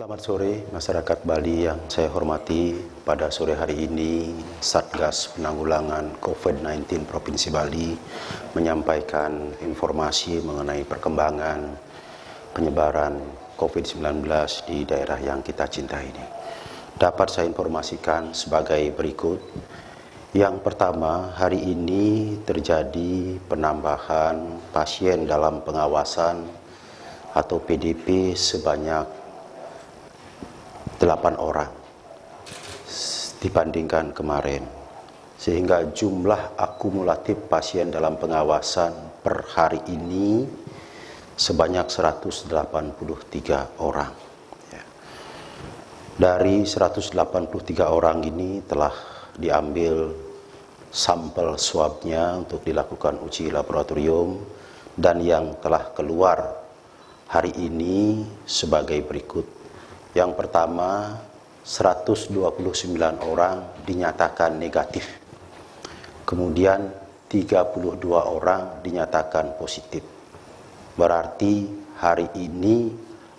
Selamat sore masyarakat Bali yang saya hormati. Pada sore hari ini Satgas Penanggulangan COVID-19 Provinsi Bali menyampaikan informasi mengenai perkembangan penyebaran COVID-19 di daerah yang kita cintai ini. Dapat saya informasikan sebagai berikut. Yang pertama, hari ini terjadi penambahan pasien dalam pengawasan atau PDP sebanyak 8 orang dibandingkan kemarin. Sehingga jumlah akumulatif pasien dalam pengawasan per hari ini sebanyak 183 orang. Ya. dari 183 orang ini telah diambil sampel swabnya untuk dilakukan uji laboratorium dan yang telah keluar hari ini sebagai berikut yang pertama, 129 orang dinyatakan negatif. Kemudian 32 orang dinyatakan positif. Berarti hari ini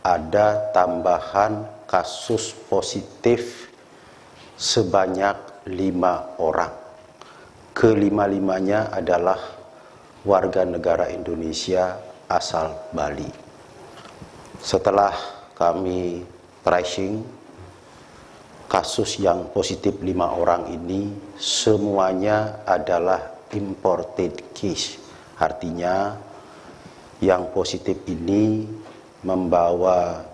ada tambahan kasus positif sebanyak lima orang. Kelima-limanya adalah warga negara Indonesia asal Bali. Setelah kami tracing kasus yang positif lima orang ini semuanya adalah imported case. Artinya yang positif ini membawa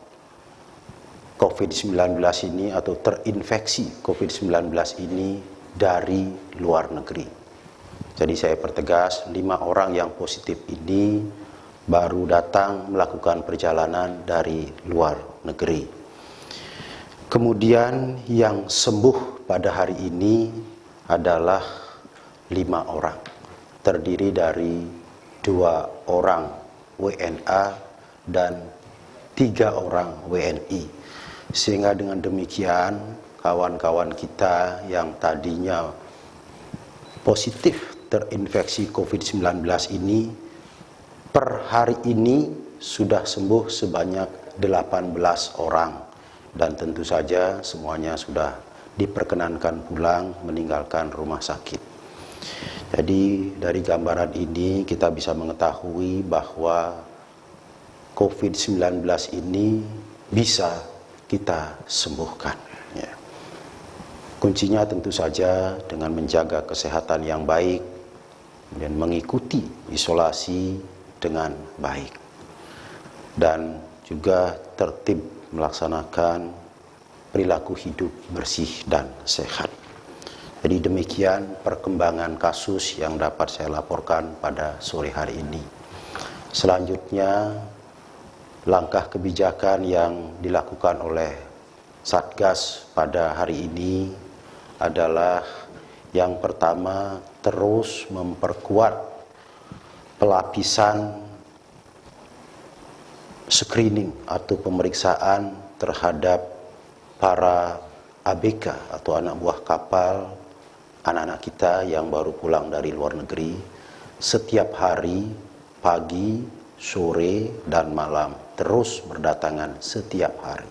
COVID-19 ini atau terinfeksi COVID-19 ini dari luar negeri. Jadi saya pertegas, lima orang yang positif ini baru datang melakukan perjalanan dari luar negeri. Kemudian yang sembuh pada hari ini adalah lima orang, terdiri dari dua orang WNA dan tiga orang WNI. Sehingga dengan demikian kawan-kawan kita yang tadinya positif terinfeksi COVID-19 ini per hari ini sudah sembuh sebanyak 18 orang dan tentu saja semuanya sudah diperkenankan pulang meninggalkan rumah sakit. Jadi dari gambaran ini kita bisa mengetahui bahwa COVID-19 ini bisa kita sembuhkan. Ya. Kuncinya tentu saja dengan menjaga kesehatan yang baik dan mengikuti isolasi dengan baik. Dan juga tertib melaksanakan perilaku hidup bersih dan sehat. Jadi demikian perkembangan kasus yang dapat saya laporkan pada sore hari ini. Selanjutnya, langkah kebijakan yang dilakukan oleh Satgas pada hari ini adalah yang pertama terus memperkuat pelapisan screening atau pemeriksaan terhadap para ABK atau anak buah kapal anak-anak kita yang baru pulang dari luar negeri setiap hari pagi, sore, dan malam terus berdatangan setiap hari.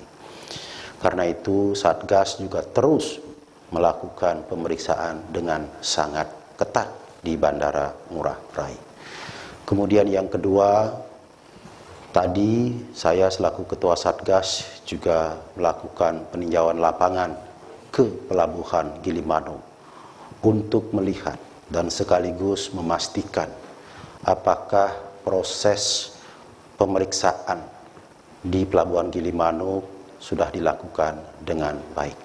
Karena itu Satgas juga terus melakukan pemeriksaan dengan sangat ketat di Bandara Ngurah Rai. Kemudian yang kedua, Tadi saya selaku Ketua Satgas juga melakukan peninjauan lapangan ke Pelabuhan Gilimanuk untuk melihat dan sekaligus memastikan apakah proses pemeriksaan di Pelabuhan Gilimanuk sudah dilakukan dengan baik.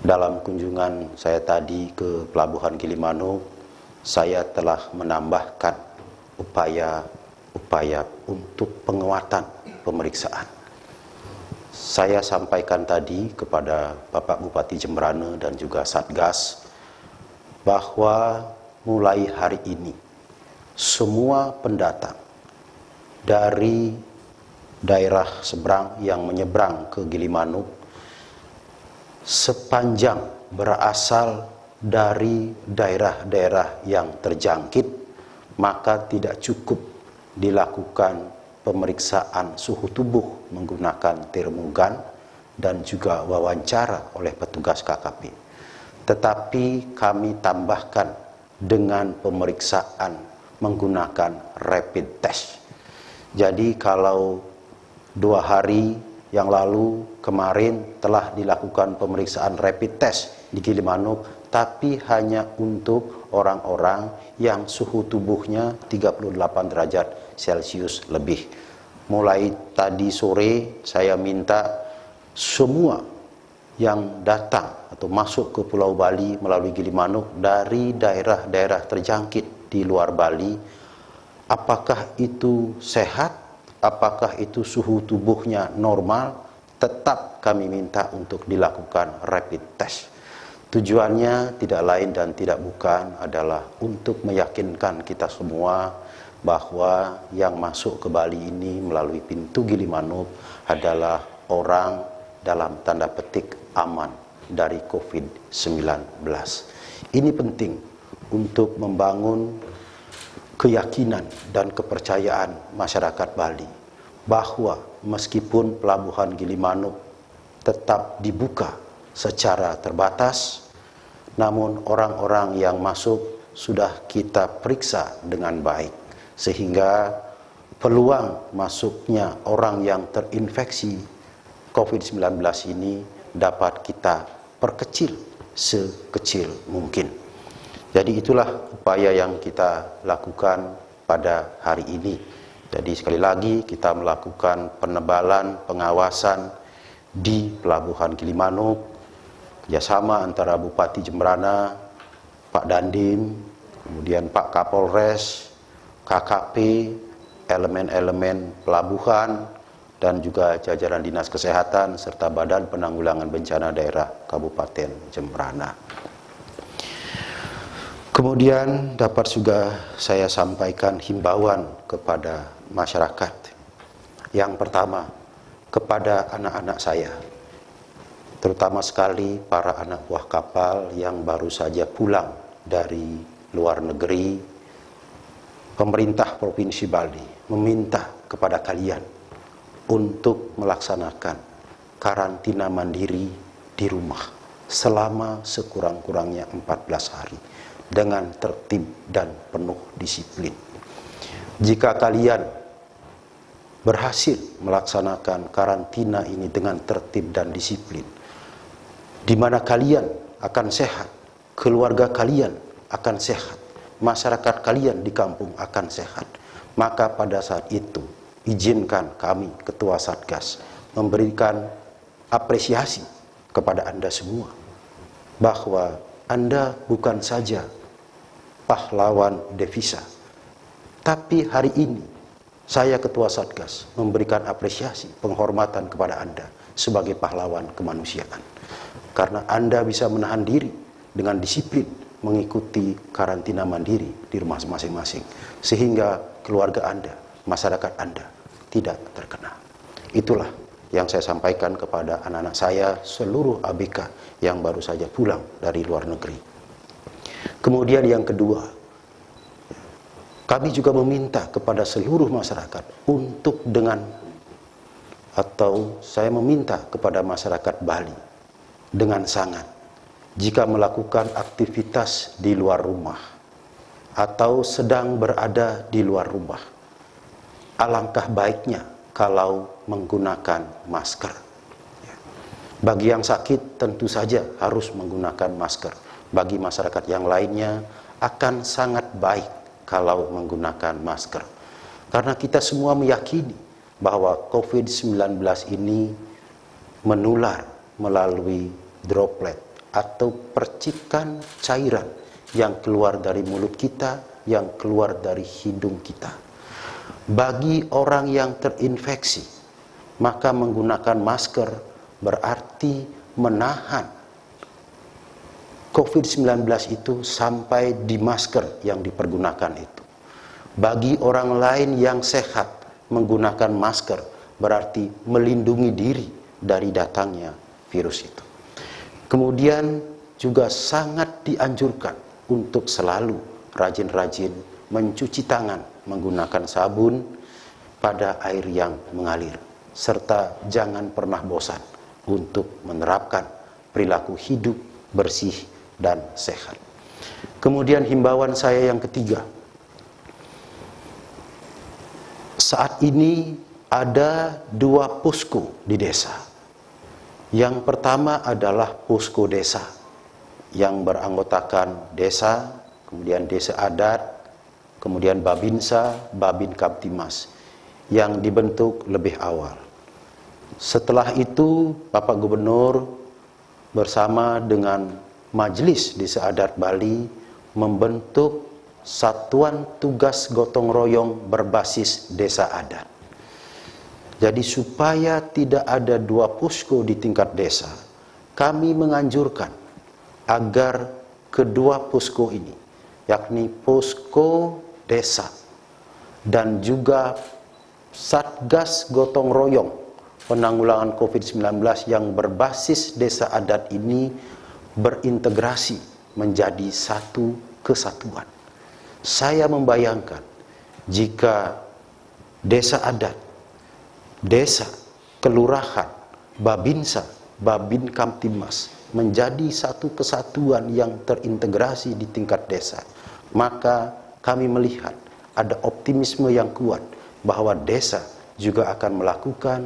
Dalam kunjungan saya tadi ke Pelabuhan Gilimanuk, saya telah menambahkan upaya upaya untuk penguatan pemeriksaan. Saya sampaikan tadi kepada Bapak Bupati Jemberana dan juga Satgas bahwa mulai hari ini semua pendatang dari daerah seberang yang menyeberang ke Gilimanuk sepanjang berasal dari daerah-daerah yang terjangkit maka tidak cukup dilakukan pemeriksaan suhu tubuh menggunakan termogan dan juga wawancara oleh petugas KKP. Tetapi kami tambahkan dengan pemeriksaan menggunakan rapid test. Jadi kalau dua hari yang lalu kemarin telah dilakukan pemeriksaan rapid test di Gilimanuk, tapi hanya untuk orang-orang yang suhu tubuhnya 38 derajat Celcius lebih. Mulai tadi sore saya minta semua yang datang atau masuk ke Pulau Bali melalui Gilimanuk dari daerah-daerah terjangkit di luar Bali, apakah itu sehat, apakah itu suhu tubuhnya normal, tetap kami minta untuk dilakukan rapid test. Tujuannya tidak lain dan tidak bukan adalah untuk meyakinkan kita semua bahwa yang masuk ke Bali ini melalui pintu Gilimanuk adalah orang dalam tanda petik aman dari COVID-19. Ini penting untuk membangun keyakinan dan kepercayaan masyarakat Bali bahwa meskipun pelabuhan Gilimanuk tetap dibuka secara terbatas, namun orang-orang yang masuk sudah kita periksa dengan baik sehingga peluang masuknya orang yang terinfeksi COVID-19 ini dapat kita perkecil sekecil mungkin. Jadi itulah upaya yang kita lakukan pada hari ini. Jadi sekali lagi kita melakukan penebalan pengawasan di Pelabuhan Gilimanuk kerjasama antara Bupati Jembrana, Pak Dandim, kemudian Pak Kapolres, KKP, elemen-elemen pelabuhan, dan juga jajaran Dinas Kesehatan serta Badan Penanggulangan Bencana Daerah Kabupaten Jembrana. Kemudian dapat juga saya sampaikan himbauan kepada masyarakat. Yang pertama, kepada anak-anak saya, terutama sekali para anak buah kapal yang baru saja pulang dari luar negeri pemerintah Provinsi Bali meminta kepada kalian untuk melaksanakan karantina mandiri di rumah selama sekurang-kurangnya 14 hari dengan tertib dan penuh disiplin. Jika kalian berhasil melaksanakan karantina ini dengan tertib dan disiplin, di mana kalian akan sehat, keluarga kalian akan sehat, masyarakat kalian di kampung akan sehat. Maka pada saat itu, izinkan kami, Ketua Satgas, memberikan apresiasi kepada Anda semua. Bahwa Anda bukan saja pahlawan devisa, tapi hari ini saya Ketua Satgas memberikan apresiasi, penghormatan kepada Anda sebagai pahlawan kemanusiaan. Karena Anda bisa menahan diri dengan disiplin, mengikuti karantina mandiri di rumah masing-masing sehingga keluarga Anda, masyarakat Anda tidak terkena. Itulah yang saya sampaikan kepada anak-anak saya seluruh ABK yang baru saja pulang dari luar negeri. Kemudian yang kedua, kami juga meminta kepada seluruh masyarakat untuk dengan atau saya meminta kepada masyarakat Bali dengan sangat jika melakukan aktivitas di luar rumah atau sedang berada di luar rumah. Alangkah baiknya kalau menggunakan masker. Bagi yang sakit tentu saja harus menggunakan masker. Bagi masyarakat yang lainnya akan sangat baik kalau menggunakan masker. Karena kita semua meyakini bahwa COVID-19 ini menular melalui droplet atau percikan cairan yang keluar dari mulut kita, yang keluar dari hidung kita. Bagi orang yang terinfeksi, maka menggunakan masker berarti menahan COVID-19 itu sampai di masker yang dipergunakan itu. Bagi orang lain yang sehat, menggunakan masker berarti melindungi diri dari datangnya virus itu. Kemudian juga sangat dianjurkan untuk selalu rajin-rajin mencuci tangan menggunakan sabun pada air yang mengalir serta jangan pernah bosan untuk menerapkan perilaku hidup bersih dan sehat. Kemudian himbauan saya yang ketiga, saat ini ada dua posko di desa. Yang pertama adalah posko desa yang beranggotakan desa, kemudian desa adat, kemudian Babinsa, Babin Kaptimas yang dibentuk lebih awal. Setelah itu Bapak Gubernur bersama dengan Majelis Desa Adat Bali membentuk satuan tugas gotong royong berbasis desa adat. Jadi supaya tidak ada dua posko di tingkat desa, kami menganjurkan agar kedua posko ini, yakni posko desa dan juga Satgas Gotong Royong penanggulangan COVID-19 yang berbasis desa adat ini berintegrasi menjadi satu kesatuan. Saya membayangkan jika desa adat, desa, kelurahan, babinsa, babin kamtimas menjadi satu kesatuan yang terintegrasi di tingkat desa, maka kami melihat ada optimisme yang kuat bahwa desa juga akan melakukan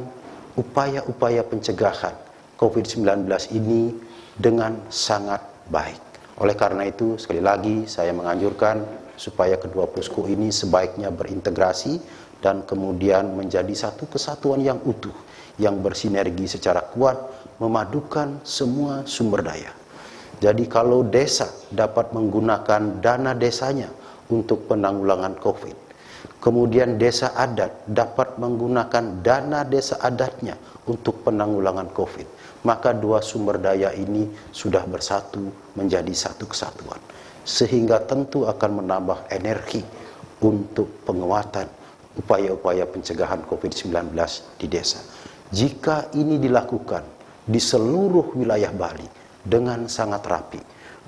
upaya-upaya pencegahan COVID-19 ini dengan sangat baik. Oleh karena itu, sekali lagi saya menganjurkan supaya kedua posko ini sebaiknya berintegrasi dan kemudian menjadi satu kesatuan yang utuh yang bersinergi secara kuat memadukan semua sumber daya. Jadi kalau desa dapat menggunakan dana desanya untuk penanggulangan COVID, kemudian desa adat dapat menggunakan dana desa adatnya untuk penanggulangan COVID, maka dua sumber daya ini sudah bersatu menjadi satu kesatuan sehingga tentu akan menambah energi untuk penguatan upaya-upaya pencegahan COVID-19 di desa. Jika ini dilakukan di seluruh wilayah Bali dengan sangat rapi,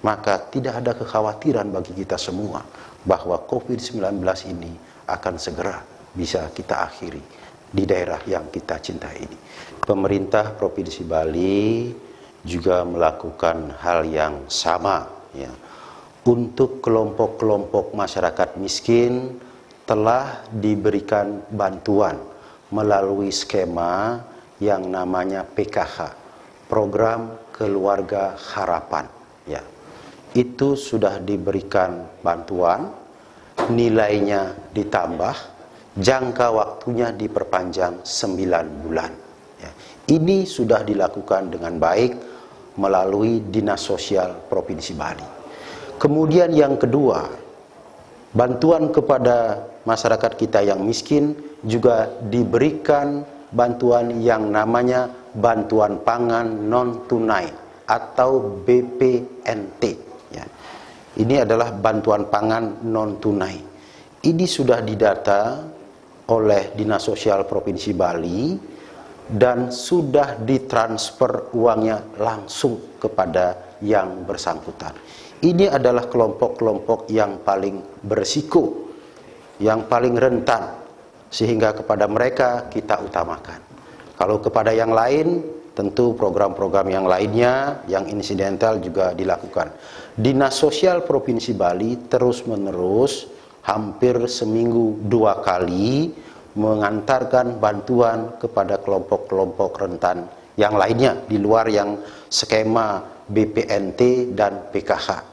maka tidak ada kekhawatiran bagi kita semua bahwa COVID-19 ini akan segera bisa kita akhiri di daerah yang kita cintai ini. Pemerintah Provinsi Bali juga melakukan hal yang sama ya untuk kelompok-kelompok masyarakat miskin telah diberikan bantuan melalui skema yang namanya PKH, Program Keluarga Harapan. Ya, itu sudah diberikan bantuan, nilainya ditambah, jangka waktunya diperpanjang 9 bulan. Ya, ini sudah dilakukan dengan baik melalui Dinas Sosial Provinsi Bali. Kemudian yang kedua, bantuan kepada masyarakat kita yang miskin juga diberikan bantuan yang namanya bantuan pangan non tunai atau BPNT. Ya. Ini adalah bantuan pangan non tunai. Ini sudah didata oleh Dinas Sosial Provinsi Bali dan sudah ditransfer uangnya langsung kepada yang bersangkutan. Ini adalah kelompok-kelompok yang paling berisiko, yang paling rentan, sehingga kepada mereka kita utamakan. Kalau kepada yang lain, tentu program-program yang lainnya, yang insidental juga dilakukan. Dinas Sosial Provinsi Bali terus-menerus hampir seminggu dua kali mengantarkan bantuan kepada kelompok-kelompok rentan yang lainnya di luar yang skema BPNT dan PKH.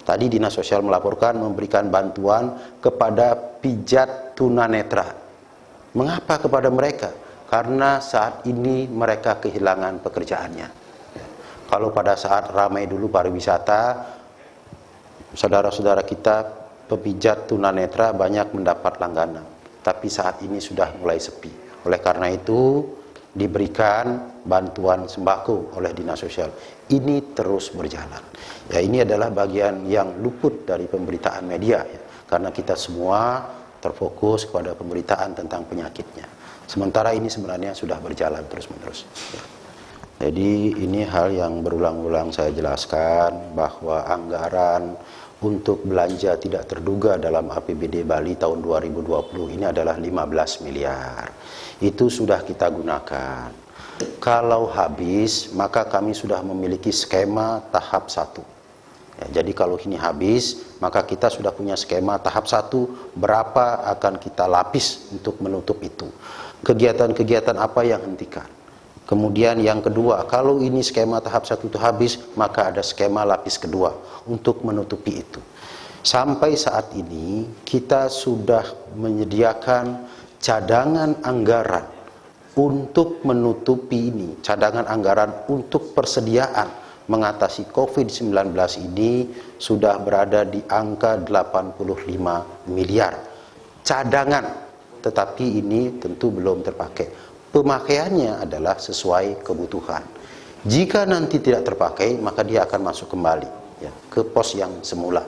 Tadi Dinas Sosial melaporkan memberikan bantuan kepada pijat tunanetra. Mengapa kepada mereka? Karena saat ini mereka kehilangan pekerjaannya. Kalau pada saat ramai dulu pariwisata, saudara-saudara kita pepijat tunanetra banyak mendapat langganan. Tapi saat ini sudah mulai sepi. Oleh karena itu, diberikan bantuan sembako oleh dinas sosial. Ini terus berjalan. Ya ini adalah bagian yang luput dari pemberitaan media ya, karena kita semua terfokus kepada pemberitaan tentang penyakitnya. Sementara ini sebenarnya sudah berjalan terus-menerus. Jadi ini hal yang berulang-ulang saya jelaskan bahwa anggaran untuk belanja tidak terduga dalam APBD Bali tahun 2020 ini adalah 15 miliar. Itu sudah kita gunakan. Kalau habis, maka kami sudah memiliki skema tahap satu. Ya, jadi kalau ini habis, maka kita sudah punya skema tahap satu, berapa akan kita lapis untuk menutup itu. Kegiatan-kegiatan apa yang hentikan. Kemudian yang kedua, kalau ini skema tahap satu itu habis, maka ada skema lapis kedua untuk menutupi itu. Sampai saat ini kita sudah menyediakan cadangan anggaran untuk menutupi ini, cadangan anggaran untuk persediaan mengatasi COVID-19 ini sudah berada di angka 85 miliar. Cadangan, tetapi ini tentu belum terpakai. Pemakaiannya adalah sesuai kebutuhan. Jika nanti tidak terpakai, maka dia akan masuk kembali ya, ke pos yang semula.